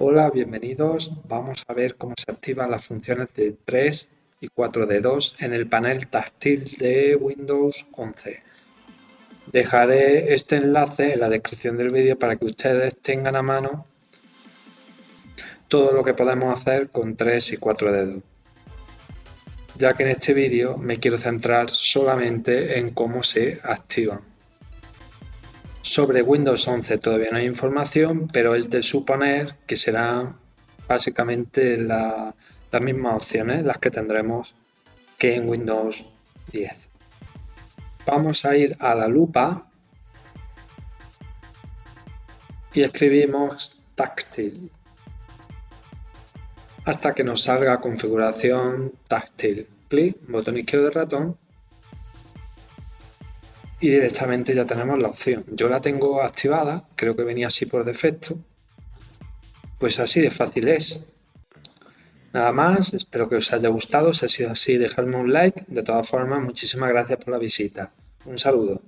Hola, bienvenidos. Vamos a ver cómo se activan las funciones de 3 y 4 dedos en el panel táctil de Windows 11. Dejaré este enlace en la descripción del vídeo para que ustedes tengan a mano todo lo que podemos hacer con 3 y 4 dedos. Ya que en este vídeo me quiero centrar solamente en cómo se activan. Sobre Windows 11 todavía no hay información, pero es de suponer que serán básicamente las mismas opciones las que tendremos que en Windows 10. Vamos a ir a la lupa y escribimos táctil hasta que nos salga configuración táctil. Clic, botón izquierdo del ratón y directamente ya tenemos la opción. Yo la tengo activada, creo que venía así por defecto. Pues así de fácil es. Nada más, espero que os haya gustado. Si ha sido así, dejadme un like. De todas formas, muchísimas gracias por la visita. Un saludo.